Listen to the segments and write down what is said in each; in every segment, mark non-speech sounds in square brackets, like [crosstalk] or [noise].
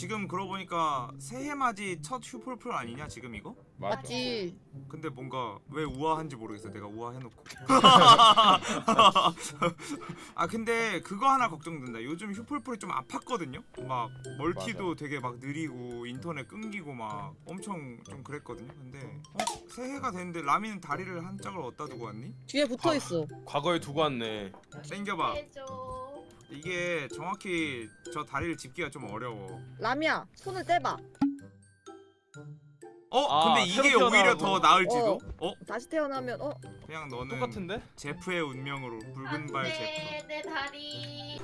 지금 그러고 보니까 새해 맞이 첫 휴풀풀 아니냐 지금 이거? 맞아. 맞지. 근데 뭔가 왜 우아한지 모르겠어 내가 우아해놓고 [laughs] 아 근데 그거 하나 걱정된다 요즘 휴풀풀이 좀 아팠거든요 막 멀티도 되게 막 느리고 인터넷 끊기고 막 엄청 좀 그랬거든요 근데 어? 새해가 됐는데 라미는 다리를 한 짝을 어디다 두고 왔니? 뒤에 붙어 있어. 과거에 두고 왔네. 땡겨봐 해줘. 이게 정확히 저 다리를 짚기가 좀 어려워 라미야, 손을 떼봐. 어? 아, 근데 이게 새로 오히려 태어나고. 더 나을지도? 어? 다시 태어나면 어? 그냥 너는 똑같은데? 제프의 운명으로 붉은 발 제프 안돼 내 다리.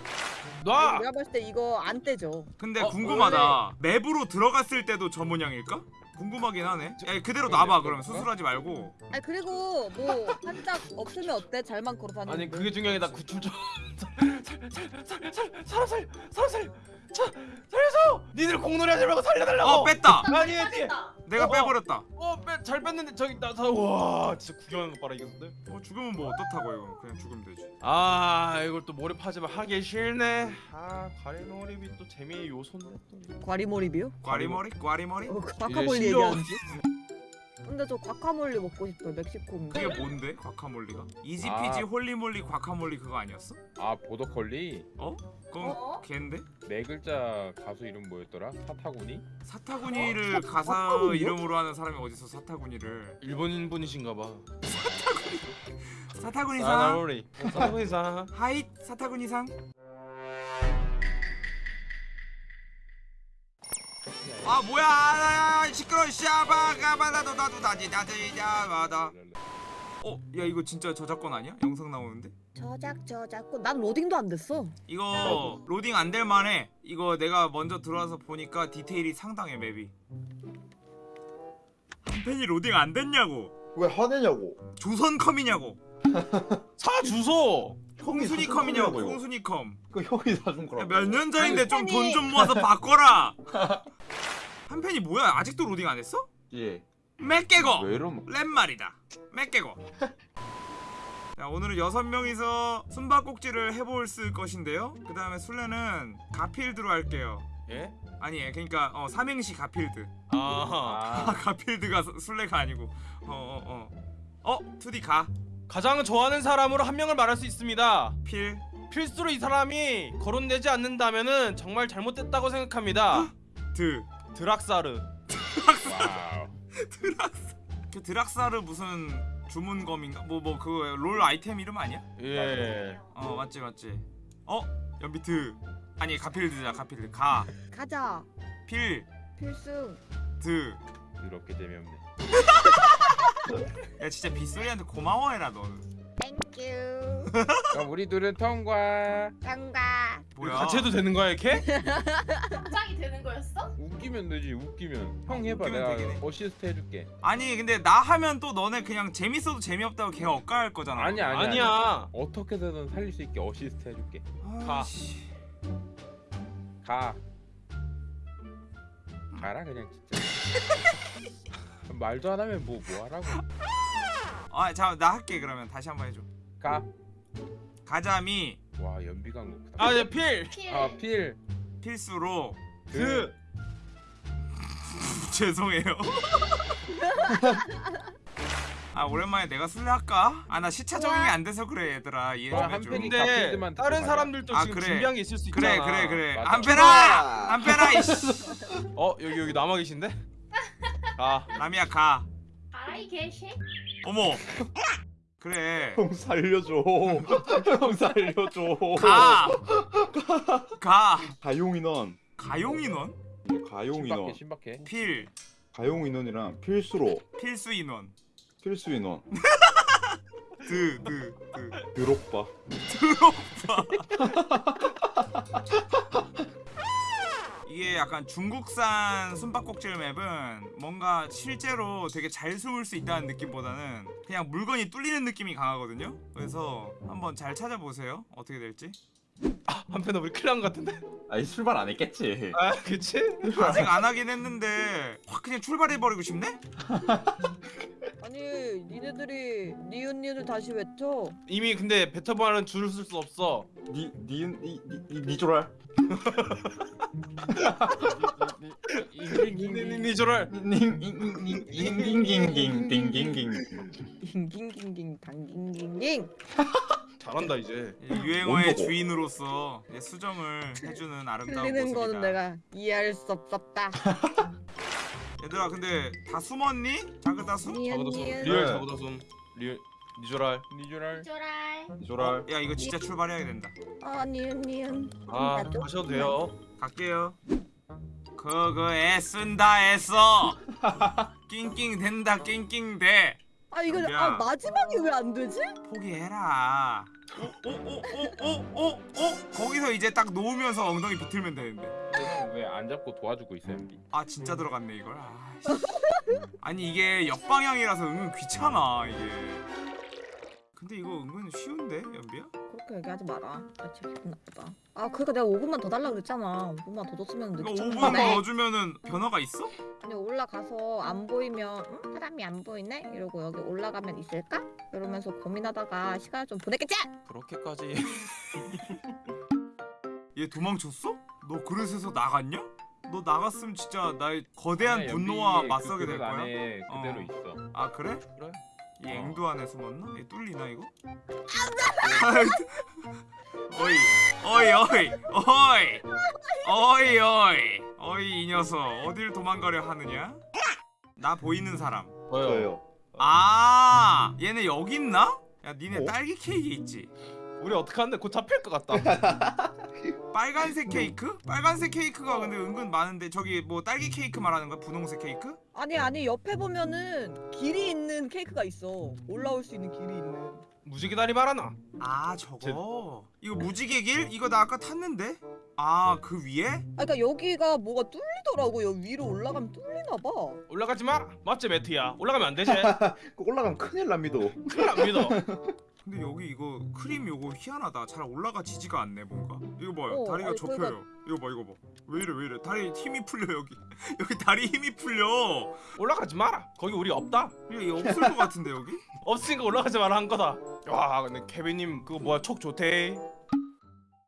놔. 내가 봤을 때 이거 안 떼죠. 근데 어, 궁금하다 맵으로 들어갔을 때도 저 모양일까? 궁금하긴 하네 야 그대로 놔봐 그러면 수술하지 말고 아니 그리고 뭐 한짝 없으면 어때? 잘만 걸어 다니는. 아니 그게 중요해 나 구출 좀. 살살살살 사람 살 사람 살 자, 살려줘. 니들 공놀이 하지 말고 살려달라고. 어 뺐다 아니 아니. 됐다. 내가 어, 어. 빼버렸다 어잘 뺐는데 저기 나와 진짜 구경하는 거 봐라 이건데. 어 죽으면 뭐 어떻다고 이거 그냥 죽으면 되지 아 이걸 또 몰입하지만 하기 싫네. 아 가리몰입이 또 재미의 요소인데 또. 과리몰입이요? 꽈리머리? 꽈리머리? 어, 과카몰리 예, 신경- 얘기하는지. 근데 저 과카몰리 먹고 싶어요. 멕시코인데. 그게 뭔데? 과카몰리가? easy peasy 아. holy moly guacamole 그거 아니었어? 아 보더콜리 어? 그건 어? 걔인데? 네 글자 가수 이름 뭐였더라? 사타구니? 사타구니를 가사 과카몰리요? 이름으로 하는 사람이 어디서 사타구니를 일본인 분이신가 봐. [laughs] 사타구니상 사나오리. 사나오리상. 하잇 사타구니상 아 뭐야 아, 시끄러 샤바가바다도 나도 다지 다지자마다 어 야 이거 진짜 저작권 아니야? 영상 나오는데? 저작 저작권. 난 로딩도 안 됐어. 이거 로딩 안 될 만해 이거 내가 먼저 들어와서 보니까 디테일이 상당해 맵이 한 팬이 로딩 안 됐냐고 왜 화내냐고 조선컴이냐고 [laughs] 사 주소. 홍순이 컴이냐고 사준 거라고요. 홍순이 컴 그 형이 사준 거라고 몇 년 전인데 좀한돈 팬이- 좀 모아서 바꿔라 [laughs] 한 팬이 뭐야 아직도 로딩 안 했어? 예. 맥개고 왜 이러면 랩 말이다 맥개고 [laughs] 자 오늘은 여섯 명이서 숨바꼭질을 해볼 쓸 것인데요 그 다음에 술래는 가필드로 할게요 예? 아니 그러니까 어 삼행시 가필드 아. 아 가필드가 수- 술래가 아니고 어 어 어 어, 어. 투디 가장 좋아하는 사람으로 한 명을 말할 수 있습니다. 가필 필수로 이 사람이 거론되지 않는다면은 정말 잘못됐다고 생각합니다. 드 드락사르. 와우 드락사 그 드락사르 무슨 주문검인가 뭐 뭐 그거 롤 아이템 이름 아니야? 예. 어 맞지 맞지 어 연비트 아니 가필드자 가필드 가자. 가필드 필승. 더럽게 재미없네 야 진짜 빗소리한테 고마워해라 너는. 그럼 우리 둘은 통과 장가. 뭐야 같이 해도 되는 거야 이렇게? 짱이 되는 거였어? 웃기면 되지 웃기면 형 해봐 웃기면 내가 되긴 해. 어시스트 해줄게 아니 근데 나 하면 또 너네 그냥 재밌어도 재미없다고 걔 억까할 거잖아 아니야 아니야 아니야. 어떻게 해서든 살릴 수 있게 어시스트 해줄게 가. 아이씨. 가 가라 그냥 진짜 [laughs] 말도 안 하면 뭐 뭐하라고 아, 자, 나 할게 그러면 다시 한번 해줘. 가 가자미 와 연비가 높다 아, 예, 필. 필. 아 필 필수로 그. [laughs] 죄송해요. [laughs] 아 오랜만에 내가 술래 할까? 아 나 시차 적응이 안 돼서 그래 얘들아 이해 좀 해줘. 근데 다른. 사람들도 아, 지금 그래. 준비한 게 있을 수 그래 있잖아. 그래 그래 맞아. 안 빼라 안 빼라 이씨 [laughs] 어, 여기 여기 남아 계신데? 아, 라미야 가 가라 이 개새. 어머 그래. 형 살려줘. [laughs] 형 살려줘. 가! 가! 가용인원. 가용인원? 가용인원. 신박해 필. 가용인원이랑 필수로. 필수인원. 필수인원. [laughs] 드, 드, 드. 드록바 [laughs] 이게 약간 중국산 숨바꼭질 맵은 뭔가 실제로 되게 잘 숨을 수 있다는 느낌보다는 그냥 물건이 뚫리는 느낌이 강하거든요? 그래서 한번 잘 찾아보세요. 어떻게 될지 한편 우리 큰일 난 것 같은데? 아니 출발 안 했겠지 아, 그치? 아직 안 하긴 했는데 확 그냥 출발해버리고 싶네? 아니 니네들이 니은 니은을 다시 외쳐. 이미 근데 베터바는 줄을 쓸 수 없어. 니 니은 니 니 니 조랄 니조랄 닝닝닝닝닝닝닝 깅깅깅깅 당깅깅깅. 잘한다 이제 유행어의 뭔 거고? 주인으로서 이제 수정을 해주는 아름다운 틀리는 모습이다. 거는 내가 이해할 수 없었다. [laughs] 얘들아 근데 다 숨었니? 자고다손 니은. 리얼 네. 자고다손 리얼 니조랄 니주랄 쪼랄. 이조랄 야 이거 진짜 출발해야 된다. 아 니은 니은. 아 나도. 하셔도 돼요 갈게요. 그거 애쓴다 애써. [laughs] 낑낑 된다 낑낑 돼. 아 이거 야. 아 마지막이 왜 안 되지? 포기해라. 오오오오오오 거기서 이제 딱 놓으면서 엉덩이 비틀면 되는데. 왜 안 잡고 도와주고 있어 연비 아 진짜 들어갔네 이걸. 아, 씨. 아니 이게 역방향이라서 은근 귀찮아 이게. 근데 이거 은근 쉬운데 연비야? 그렇게 얘기하지 마라. 나 진짜 기분 나쁘다. 아 그러니까 내가 5분만 더 달라 그랬잖아. 5분만 더 줬으면 이거 늦게 5분 쳤는데. 더 주면은 변화가 있어? 아니 올라가서 안 보이면 응? 사람이 안 보이네? 이러고 여기 올라가면 있을까? 이러면서 고민하다가 시간을 좀 보냈겠지? 그렇게까지 [laughs] 얘 도망쳤어? 너 그릇에서 나갔냐? 너 나갔으면 진짜 나의 거대한 분노와 맞서게 될 거야. 안에 그대로 어. 있어 아 그래? 그래 이 어. 앵두 안에 숨었나? 얘 뚫리나 이거? 어이 어이 어이 어이 어이 어이 어이 이 녀석 어딜 도망가려 하느냐? 나 보이는 사람 저요 아 얘네 여기 있나? 야 니네 어? 딸기 케이크 있지? 우리 어떡하는데 곧 잡힐 것 같다 [laughs] 빨간색 케이크? 빨간색 케이크가 근데 은근 많은데 저기 뭐 딸기 케이크 말하는 거야? 분홍색 케이크? 아니 아니 옆에 보면은 길이 있는 케이크가 있어. 올라올 수 있는 길이 있는. 무지개 다리 말하나 아 저거 이거 무지개 길? 이거 나 아까 탔는데? 아 그 위에? 아 그러니까 여기가 뭐가 뚫리더라고. 여기 위로 올라가면 뚫리나 봐. 올라가지 마 맞지 매트야 올라가면 안 되지 [laughs] 그 올라가면 큰일 납니다 큰일 납니다 [laughs] 근데 여기 이거 크림 요거 희한하다. 잘 올라가지지가 않네 뭔가. 이거 봐요. 어, 다리가 아니, 접혀요. 이거 봐 이거 봐 왜 이래 왜 이래. 다리 힘이 풀려 여기. [laughs] 여기 다리 힘이 풀려. 올라가지 마라. 거기 우리 없다. 이게 없을 것 같은데 여기? [laughs] 없으니까 올라가지 마라 한 거다. 와 근데 케빈님 그거 뭐야? 촉 좋대.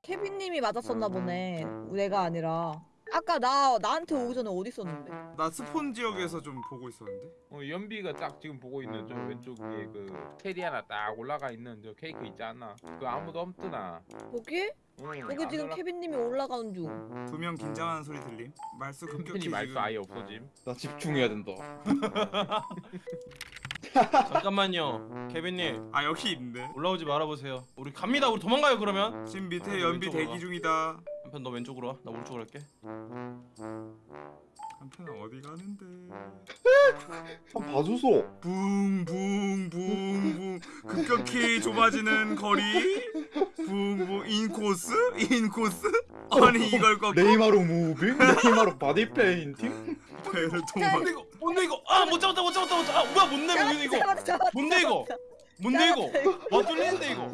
케빈님이 맞았었나 보네. 내가 아니라. 아까 나 나한테 오기 전에 어디 있었는데? 나 spawn 지역에서 좀 보고 있었는데? 어, 연비가 딱 지금 보고 있는 저 왼쪽에 그 체리 하나 딱 올라가 있는 저 케이크 있지 않나? 그거 아무도 없더나. 여기? 응, 여기 안 지금 올라- 케빈님이 올라가는 중. 두 명 긴장하는 소리 들림. 말수 급격히 팬이 말수 지금 아예 없어짐. 나 집중해야 된다. [laughs] 잠깐만요 케빈님. 아 여기 있는데. 올라오지 말아보세요. 우리 갑니다. 우리 도망가요 그러면. 지금 밑에 아, 연비 대기 가. 중이다 한편 너 왼쪽으로 와 나 오른쪽으로 할게. 한편은 어디 가는데? 한 봐주소. 붕붕붕붕. 급격히 좁아지는 거리. 붕붕. 인코스? 인코스? 아니 이걸 꺾고? 네이마르 moving? 네이마르 body feinting? 배를 뭔데 도망 이거 뭔데 이거 아 못 잡았다 못 잡았다 못 잡았다. 아 뭐야 못내 뭔데 이거. 뭔데 이거 이거 잡았다, 와 뚫리는데 이거.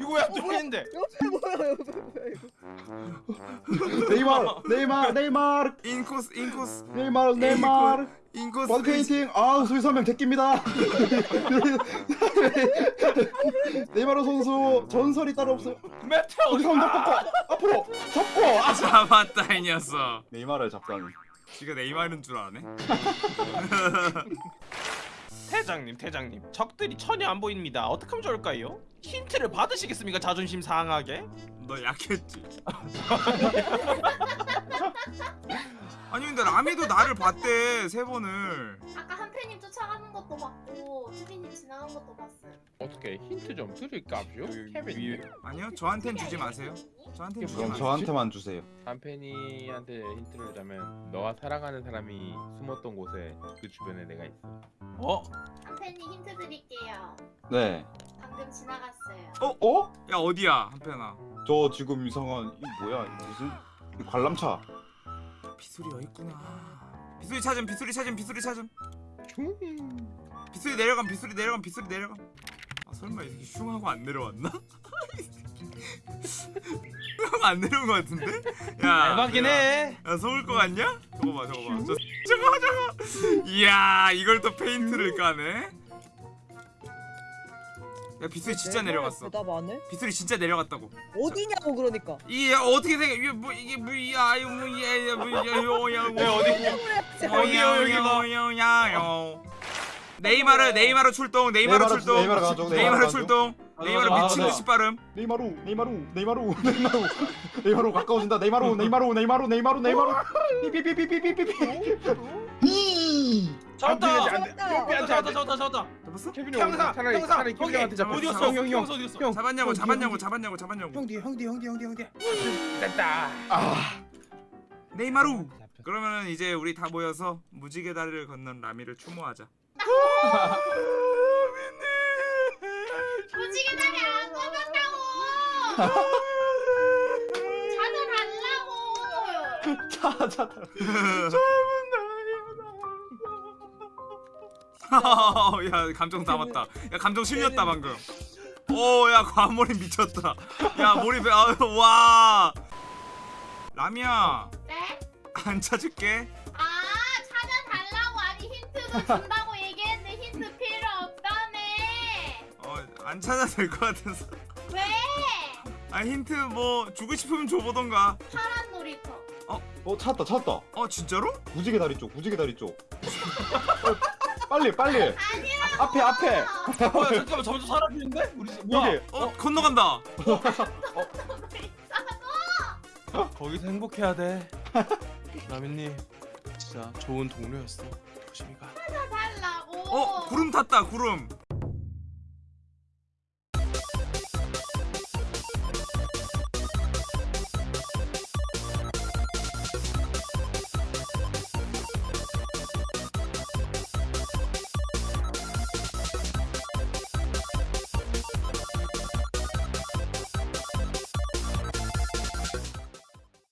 이거 왜 안 뚫리는데? 옆에 뭐야 옆에 뭐야 이거. 네이마르 네이마르 네이마르. 인코스 인코스. 네이마르 네이마르. 인코스 body feinting 아 수위 설명 제낍니다. [laughs] 네이마르 선수 전설이 따로 없어요 매트 어디 어디 가면 잡고 앞으로 잡고. 아 잡았다 이 녀석. 네이마르 잡다니. 지가 네이마르인 줄 아네 [laughs] 태장님 태장님 적들이 전혀 안 보입니다 어떡하면 좋을까요? 힌트를 받으시겠습니까 자존심 상하게? 너 약했지 [laughs] 아니 근데 라미도 나를 봤대 세 번을 어떻게 힌트 좀 드릴까요? 위에 케빈 아니요 저한텐 주지 마세요. 저한텐 주지 그럼 마세요. 저한테만 주세요. 한팬이한테 힌트를 주자면 너와 사랑하는 사람이 숨었던 곳에 그 주변에 내가 있어. 어? 한팬님 힌트 드릴게요. 네. 방금 지나갔어요. 어? 야 어디야 한편아 저 지금 이상한 이 뭐야? 무슨 이 관람차. 여기 있구나. 빗소리 찾음 빗소리 찾음 빗소리 찾음. 빗소리 내려감 빗소리 내려감 빗소리 내려감. 아 설마 이 새끼 슝하고 안 내려왔나? [laughs] 슝하고 안 내려온 거 같은데? 야 대박이네 야, 야 속을 거 같냐? 저거 봐 저거 봐 저, 저거 저거 이야 이걸 또 페인트를 까네 야 빗소리 진짜 내려갔어 대답 안 해? 빗소리 진짜 내려갔다고 어디냐고 그러니까. 이게 어떻게 생각 이게 뭐 이게 뭐야 이거 뭐야 뭐야 뭐야 야 어디 어디요, 여기가? 여기가 네이마르 네이마르 출동 네이마르 네이마르 출동. 네이마르 가죠, 네이마르. 출동. 네이마르 아, 미친 네. 듯이 빠름. 네이마르 네이마르 네이마르 [laughs] 네이마르. 네이마르 가까워진다. 네이마르 네이마르 네이마르 네이마르 네이마르. 삐삐삐삐삐삐삐 잡았다. 돼. 잡았다. 잡았다. 잡았다. 잡았어? 케빈이 형사, 차라리 형사, 차라리 형님, 케빈한테 잡혔어. 어디 갔어? 형, 형, 형, 형사 어디 갔어? 형. 잡았냐고 잡았냐고. 잡았냐고 잡았냐고. 형디, 형디, 형디, 형디, 형디. 됐다. 네이마루! 그러면은 이제 우리 다 모여서 무지개 다리를 건넌 라미를 추모하자 다리 안. 자자 야 감정 담았다. 야 감정 실렸다 방금. 오 야 과몰입 미쳤다. 야 몰입 아유, 와. 라미야. 네? 안 찾을게. 아 찾아달라고. 아니 힌트도 준다고 안 찾아도 될 것 같아서 왜? 아 힌트 뭐 주고 싶으면 줘보던가 파란 놀이터. 어 찾았다 찾았다 어 진짜로? 무지개 다리 쪽 무지개 다리 쪽 어, 빨리 빨리 아니라고. 앞에 앞에 어, 야, 잠깐만 점점 사라지는데? 우리 집- 뭐야? 여기 어, 건너간다 거기서 행복해야 돼. 라면님 진짜 좋은 동료였어. 조심히 가. 찾아달라고. 어 구름 탔다 구름